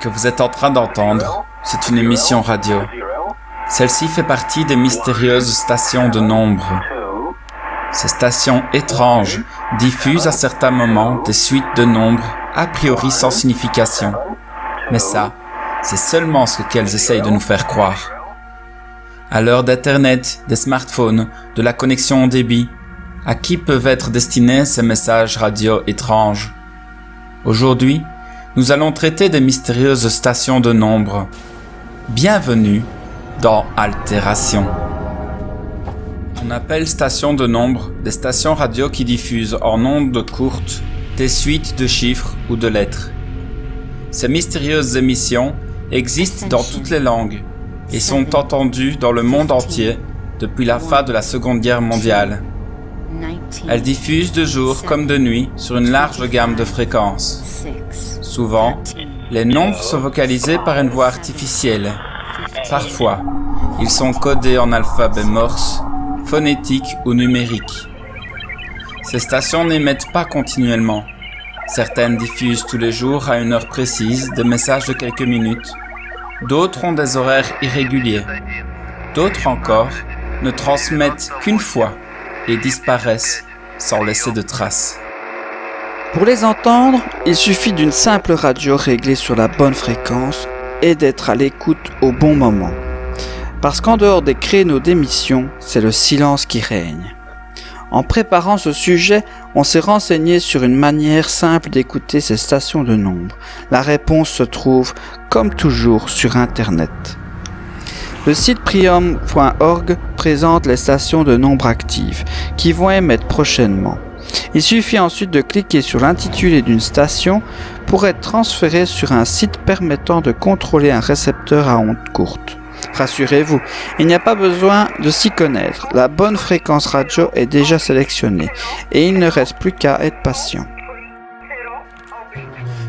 Que vous êtes en train d'entendre, c'est une émission radio. Celle-ci fait partie des mystérieuses stations de nombre. Ces stations étranges diffusent à certains moments des suites de nombres a priori sans signification. Mais ça, c'est seulement ce qu'elles essayent de nous faire croire. À l'heure d'Internet, des smartphones, de la connexion au débit, à qui peuvent être destinés ces messages radio étranges? Aujourd'hui, nous allons traiter des mystérieuses stations de nombre. Bienvenue dans Altération. On appelle stations de nombre des stations radio qui diffusent en ondes courtes des suites de chiffres ou de lettres. Ces mystérieuses émissions existent dans toutes les langues et sont entendues dans le monde entier depuis la fin de la Seconde Guerre mondiale. Elles diffusent de jour comme de nuit sur une large gamme de fréquences. Souvent, les nombres sont vocalisés par une voix artificielle. Parfois, ils sont codés en alphabet morse, phonétique ou numérique. Ces stations n'émettent pas continuellement. Certaines diffusent tous les jours à une heure précise des messages de quelques minutes. D'autres ont des horaires irréguliers. D'autres encore ne transmettent qu'une fois et disparaissent sans laisser de traces. Pour les entendre, il suffit d'une simple radio réglée sur la bonne fréquence et d'être à l'écoute au bon moment. Parce qu'en dehors des créneaux d'émission, c'est le silence qui règne. En préparant ce sujet, on s'est renseigné sur une manière simple d'écouter ces stations de nombre. La réponse se trouve, comme toujours, sur Internet. Le site prium.org présente les stations de nombre actives, qui vont émettre prochainement. Il suffit ensuite de cliquer sur l'intitulé d'une station pour être transféré sur un site permettant de contrôler un récepteur à ondes courtes. Rassurez-vous, il n'y a pas besoin de s'y connaître, la bonne fréquence radio est déjà sélectionnée et il ne reste plus qu'à être patient.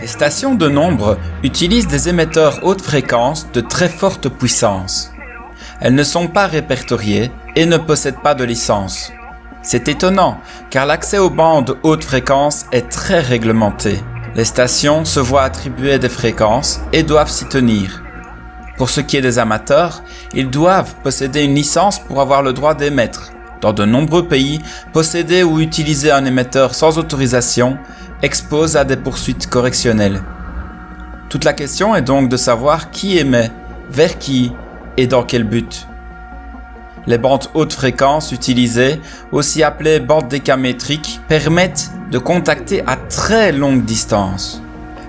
Les stations de nombre utilisent des émetteurs haute fréquence de très forte puissance. Elles ne sont pas répertoriées et ne possèdent pas de licence. C'est étonnant, car l'accès aux bandes haute fréquence est très réglementé. Les stations se voient attribuer des fréquences et doivent s'y tenir. Pour ce qui est des amateurs, ils doivent posséder une licence pour avoir le droit d'émettre. Dans de nombreux pays, posséder ou utiliser un émetteur sans autorisation expose à des poursuites correctionnelles. Toute la question est donc de savoir qui émet, vers qui et dans quel but? Les bandes haute fréquence utilisées, aussi appelées bandes décamétriques, permettent de contacter à très longue distance.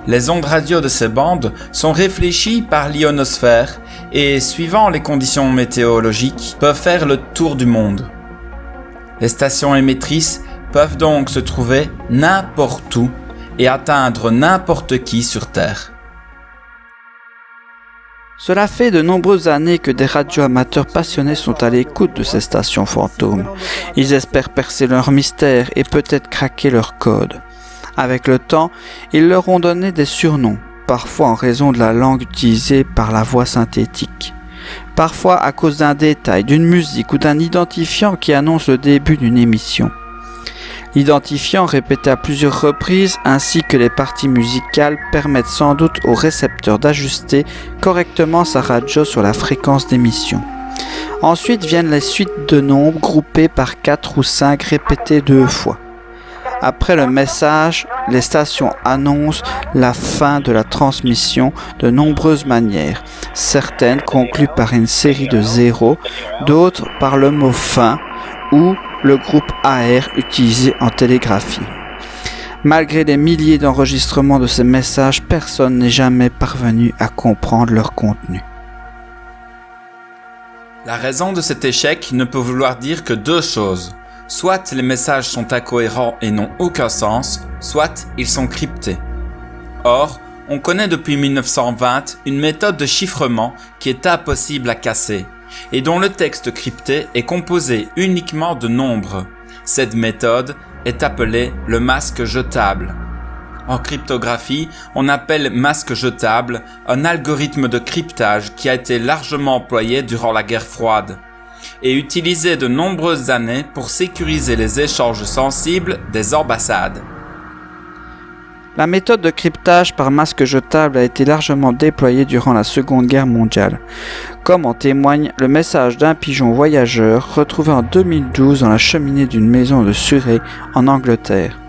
Les ondes radio de ces bandes sont réfléchies par l'ionosphère et, suivant les conditions météorologiques, peuvent faire le tour du monde. Les stations émettrices peuvent donc se trouver n'importe où et atteindre n'importe qui sur Terre. Cela fait de nombreuses années que des radioamateurs passionnés sont à l'écoute de ces stations fantômes. Ils espèrent percer leur mystère et peut-être craquer leur code. Avec le temps, ils leur ont donné des surnoms, parfois en raison de la langue utilisée par la voix synthétique, parfois à cause d'un détail, d'une musique ou d'un identifiant qui annonce le début d'une émission. L'identifiant répété à plusieurs reprises ainsi que les parties musicales permettent sans doute au récepteur d'ajuster correctement sa radio sur la fréquence d'émission. Ensuite viennent les suites de nombres groupées par 4 ou 5 répétés deux fois. Après le message, les stations annoncent la fin de la transmission de nombreuses manières. Certaines concluent par une série de zéros, d'autres par le mot fin ou le groupe AR utilisé en télégraphie. Malgré des milliers d'enregistrements de ces messages, personne n'est jamais parvenu à comprendre leur contenu. La raison de cet échec ne peut vouloir dire que deux choses. Soit les messages sont incohérents et n'ont aucun sens, soit ils sont cryptés. Or, on connaît depuis 1920 une méthode de chiffrement qui est impossible à casser, et dont le texte crypté est composé uniquement de nombres. Cette méthode est appelée le masque jetable. En cryptographie, on appelle masque jetable un algorithme de cryptage qui a été largement employé durant la guerre froide et utilisé de nombreuses années pour sécuriser les échanges sensibles des ambassades. La méthode de cryptage par masque jetable a été largement déployée durant la Seconde Guerre mondiale, comme en témoigne le message d'un pigeon voyageur retrouvé en 2012 dans la cheminée d'une maison de Surrey en Angleterre.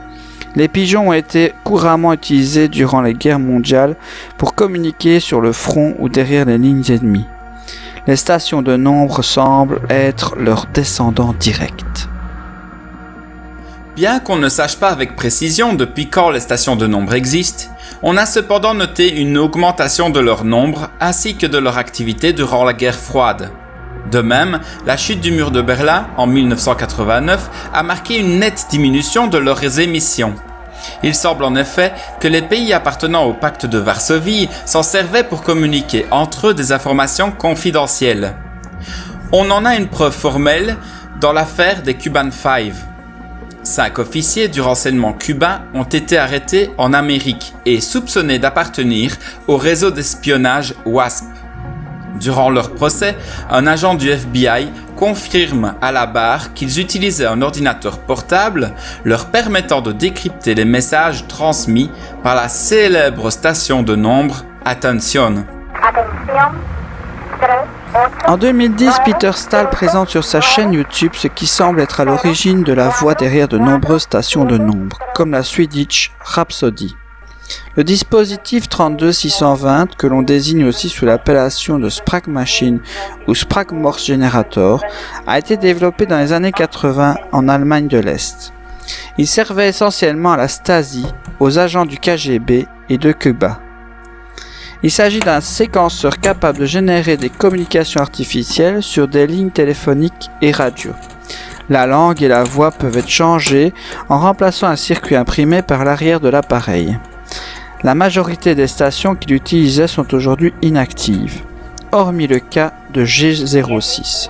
Les pigeons ont été couramment utilisés durant les guerres mondiales pour communiquer sur le front ou derrière les lignes ennemies. Les stations de nombre semblent être leurs descendants directs. Bien qu'on ne sache pas avec précision depuis quand les stations de nombre existent, on a cependant noté une augmentation de leur nombre ainsi que de leur activité durant la guerre froide. De même, la chute du mur de Berlin en 1989 a marqué une nette diminution de leurs émissions. Il semble en effet que les pays appartenant au pacte de Varsovie s'en servaient pour communiquer entre eux des informations confidentielles. On en a une preuve formelle dans l'affaire des Cuban Five. Cinq officiers du renseignement cubain ont été arrêtés en Amérique et soupçonnés d'appartenir au réseau d'espionnage WASP. Durant leur procès, un agent du FBI confirme à la barre qu'ils utilisaient un ordinateur portable leur permettant de décrypter les messages transmis par la célèbre station de nombre Attention. En 2010, Peter Stahl présente sur sa chaîne YouTube ce qui semble être à l'origine de la voix derrière de nombreuses stations de nombre, comme la Swedish Rhapsody. Le dispositif 32620, que l'on désigne aussi sous l'appellation de Sprague Machine ou Sprague Morse Generator, a été développé dans les années 80 en Allemagne de l'Est. Il servait essentiellement à la Stasi, aux agents du KGB et de Cuba. Il s'agit d'un séquenceur capable de générer des communications artificielles sur des lignes téléphoniques et radio. La langue et la voix peuvent être changées en remplaçant un circuit imprimé par l'arrière de l'appareil. La majorité des stations qu'il utilisait sont aujourd'hui inactives, hormis le cas de G06.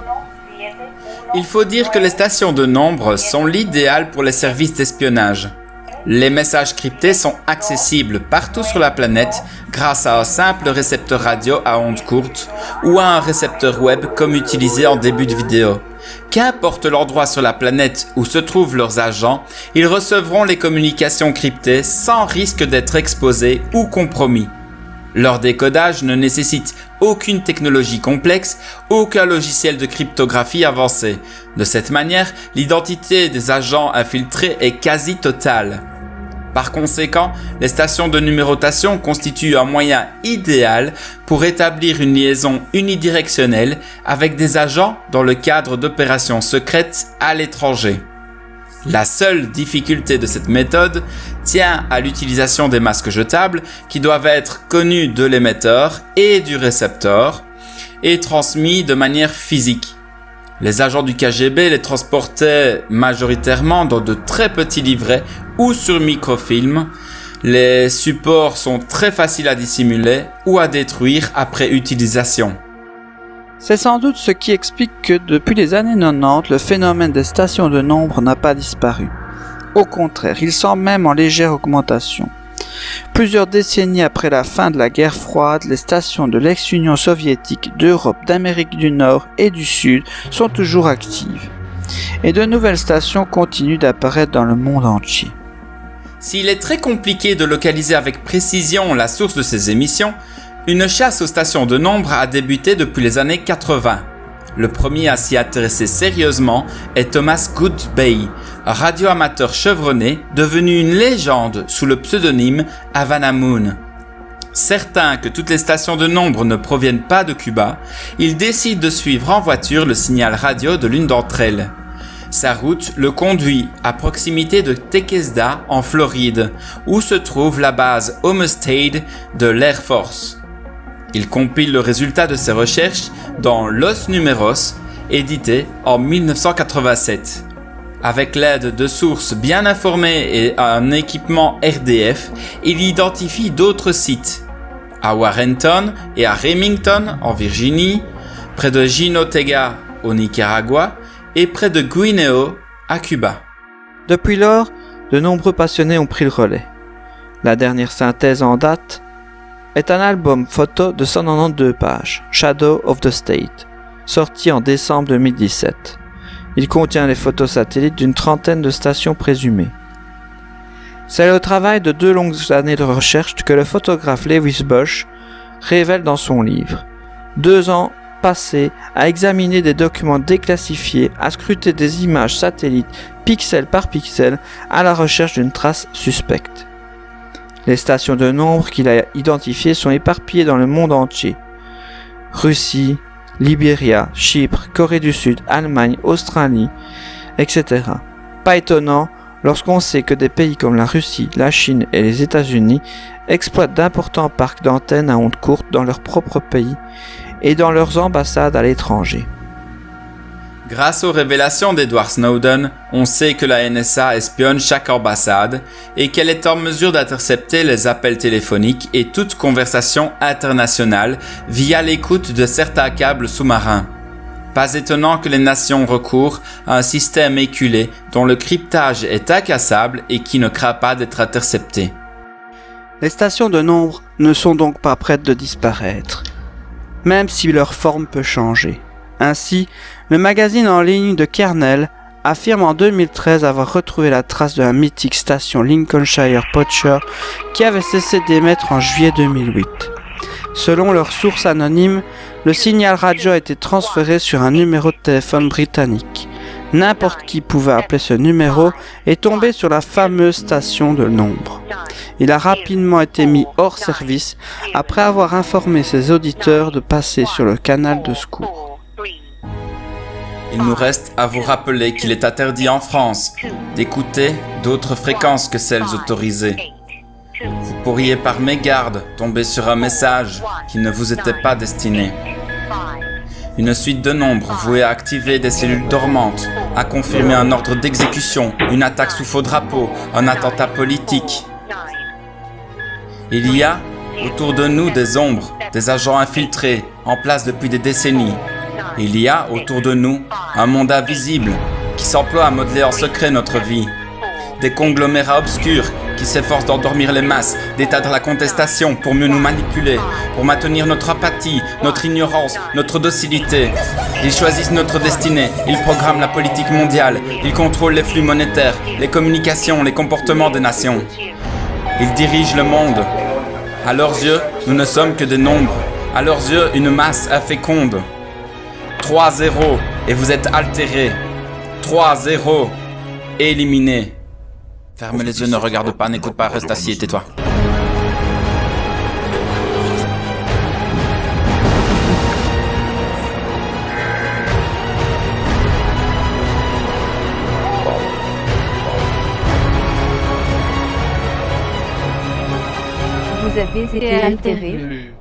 Il faut dire que les stations de nombre sont l'idéal pour les services d'espionnage. Les messages cryptés sont accessibles partout sur la planète grâce à un simple récepteur radio à ondes courtes ou à un récepteur web comme utilisé en début de vidéo. Qu'importe l'endroit sur la planète où se trouvent leurs agents, ils recevront les communications cryptées sans risque d'être exposés ou compromis. Leur décodage ne nécessite aucune technologie complexe, aucun logiciel de cryptographie avancé. De cette manière, l'identité des agents infiltrés est quasi totale. Par conséquent, les stations de numérotation constituent un moyen idéal pour établir une liaison unidirectionnelle avec des agents dans le cadre d'opérations secrètes à l'étranger. La seule difficulté de cette méthode tient à l'utilisation des masques jetables qui doivent être connus de l'émetteur et du récepteur et transmis de manière physique. Les agents du KGB les transportaient majoritairement dans de très petits livrets ou sur microfilm. Les supports sont très faciles à dissimuler ou à détruire après utilisation. C'est sans doute ce qui explique que depuis les années 90, le phénomène des stations de nombre n'a pas disparu. Au contraire, il semble même en légère augmentation. Plusieurs décennies après la fin de la guerre froide, les stations de l'ex-Union soviétique, d'Europe, d'Amérique du Nord et du Sud sont toujours actives. Et de nouvelles stations continuent d'apparaître dans le monde entier. S'il est très compliqué de localiser avec précision la source de ces émissions, une chasse aux stations de nombre a débuté depuis les années 80. Le premier à s'y intéresser sérieusement est Thomas Goodbay, radioamateur chevronné devenu une légende sous le pseudonyme Havana Moon. Certain que toutes les stations de nombre ne proviennent pas de Cuba, il décide de suivre en voiture le signal radio de l'une d'entre elles. Sa route le conduit à proximité de Tequesda en Floride, où se trouve la base Homestead de l'Air Force. Il compile le résultat de ses recherches dans Los Numeros, édité en 1987. Avec l'aide de sources bien informées et un équipement RDF, il identifie d'autres sites. À Warrenton et à Remington en Virginie, près de Jinotega au Nicaragua et près de Guineo à Cuba. Depuis lors, de nombreux passionnés ont pris le relais. La dernière synthèse en date est un album photo de 192 pages, Shadow of the State, sorti en décembre 2017. Il contient les photos satellites d'une trentaine de stations présumées. C'est le travail de deux longues années de recherche que le photographe Lewis Bush révèle dans son livre. Deux ans passés à examiner des documents déclassifiés, à scruter des images satellites pixel par pixel à la recherche d'une trace suspecte. Les stations de nombre qu'il a identifiées sont éparpillées dans le monde entier. Russie, Libéria, Chypre, Corée du Sud, Allemagne, Australie, etc. Pas étonnant lorsqu'on sait que des pays comme la Russie, la Chine et les États-Unis exploitent d'importants parcs d'antennes à ondes courtes dans leur propre pays et dans leurs ambassades à l'étranger. Grâce aux révélations d'Edward Snowden, on sait que la NSA espionne chaque ambassade et qu'elle est en mesure d'intercepter les appels téléphoniques et toute conversation internationale via l'écoute de certains câbles sous-marins. Pas étonnant que les nations recourent à un système éculé dont le cryptage est incassable et qui ne craint pas d'être intercepté. Les stations de nombre ne sont donc pas prêtes de disparaître, même si leur forme peut changer. Ainsi, le magazine en ligne de Kernel affirme en 2013 avoir retrouvé la trace de la mythique station Lincolnshire Poacher qui avait cessé d'émettre en juillet 2008. Selon leurs sources anonymes, le signal radio a été transféré sur un numéro de téléphone britannique. N'importe qui pouvait appeler ce numéro et tomber sur la fameuse station de nombre. Il a rapidement été mis hors service après avoir informé ses auditeurs de passer sur le canal de secours. Il nous reste à vous rappeler qu'il est interdit en France d'écouter d'autres fréquences que celles autorisées. Vous pourriez par mégarde tomber sur un message qui ne vous était pas destiné. Une suite de nombres vouée à activer des cellules dormantes, à confirmer un ordre d'exécution, une attaque sous faux drapeau, un attentat politique. Il y a autour de nous des ombres, des agents infiltrés, en place depuis des décennies, il y a autour de nous un monde invisible qui s'emploie à modeler en secret notre vie. Des conglomérats obscurs qui s'efforcent d'endormir les masses, d'éteindre la contestation pour mieux nous manipuler, pour maintenir notre apathie, notre ignorance, notre docilité. Ils choisissent notre destinée, ils programment la politique mondiale, ils contrôlent les flux monétaires, les communications, les comportements des nations. Ils dirigent le monde. À leurs yeux, nous ne sommes que des nombres. À leurs yeux, une masse inféconde. 3-0 et vous êtes altéré. 3-0 éliminé. Ferme les yeux, ne regarde pas, n'écoute pas, reste assis et tais-toi. Vous avez été altéré.